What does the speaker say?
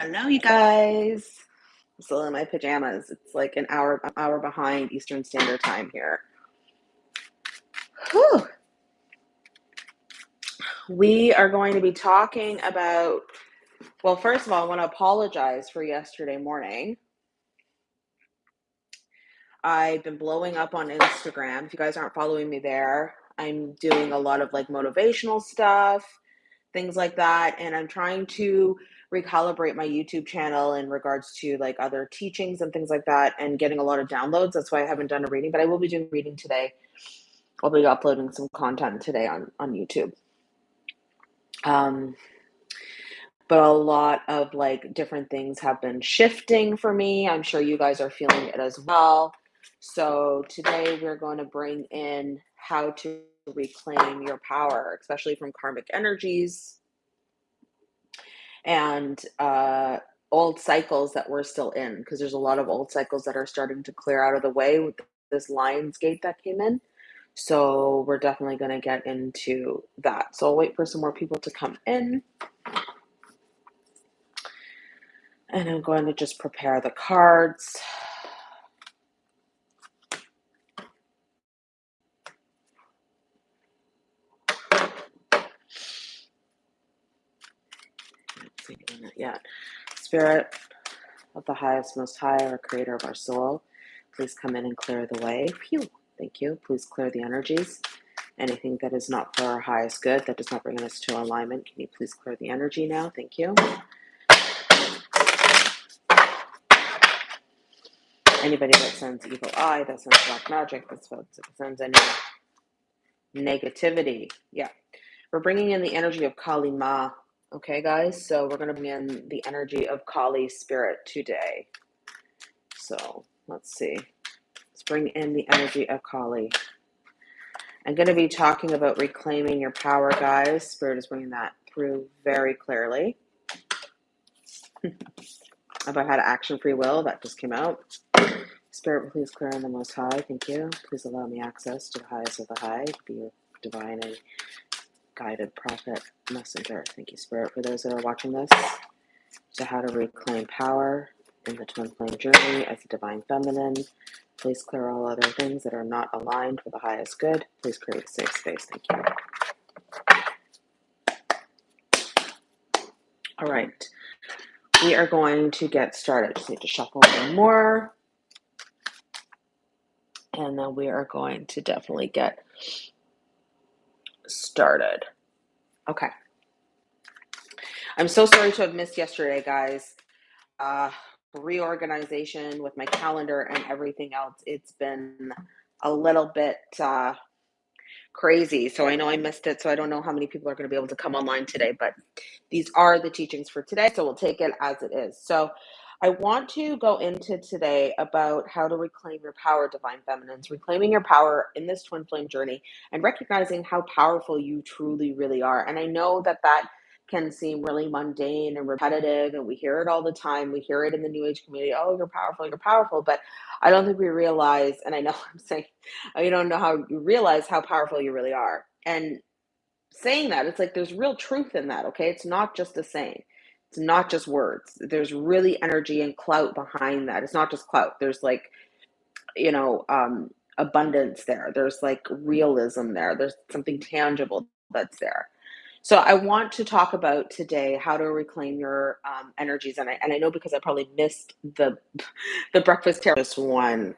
Hello, you guys. I'm still in my pajamas. It's like an hour hour behind Eastern Standard Time here. Whew. We are going to be talking about. Well, first of all, I want to apologize for yesterday morning. I've been blowing up on Instagram. If you guys aren't following me there, I'm doing a lot of like motivational stuff, things like that, and I'm trying to recalibrate my YouTube channel in regards to like other teachings and things like that and getting a lot of downloads. That's why I haven't done a reading, but I will be doing reading today. I'll be uploading some content today on on YouTube. Um but a lot of like different things have been shifting for me. I'm sure you guys are feeling it as well. So today we're going to bring in how to reclaim your power, especially from karmic energies and uh, old cycles that we're still in, because there's a lot of old cycles that are starting to clear out of the way with this Lions Gate that came in. So we're definitely going to get into that. So I'll wait for some more people to come in. And I'm going to just prepare the cards. Yet. Spirit of the highest, most high, our creator of our soul, please come in and clear the way. Phew. Thank you. Please clear the energies. Anything that is not for our highest good, that does not bring us to alignment, can you please clear the energy now? Thank you. Anybody that sends evil eye, that sends black magic, that sends any negativity. Yeah. We're bringing in the energy of Kali Ma. Okay, guys? So we're going to bring in the energy of Kali spirit today. So let's see. Let's bring in the energy of Kali. I'm going to be talking about reclaiming your power, guys. Spirit is bringing that through very clearly. about how to action free will, that just came out. Spirit, please clear on the Most High. Thank you. Please allow me access to the highest of the high, be your divine and guided prophet messenger. Thank you, Spirit, for those that are watching this. To how to reclaim power in the twin flame journey as a divine feminine. Please clear all other things that are not aligned for the highest good. Please create a safe space. Thank you. All right. We are going to get started. Just need to shuffle a little more. And then we are going to definitely get started. Okay. I'm so sorry to have missed yesterday, guys. Uh, reorganization with my calendar and everything else. It's been a little bit uh, crazy. So I know I missed it. So I don't know how many people are going to be able to come online today, but these are the teachings for today. So we'll take it as it is. So I want to go into today about how to reclaim your power, divine feminines, reclaiming your power in this twin flame journey and recognizing how powerful you truly, really are. And I know that that can seem really mundane and repetitive and we hear it all the time. We hear it in the new age community oh you're powerful you're powerful. But i don't think we realize and i know i'm saying you don't know how you realize how powerful you really are. And saying that it's like there's real truth in that okay? It's not just a saying it's not just words. There's really energy and clout behind that. It's not just clout. There's like you know um abundance there. There's like realism there. There's something tangible that's there. So I want to talk about today how to reclaim your um, energies, and I and I know because I probably missed the the breakfast terrace one.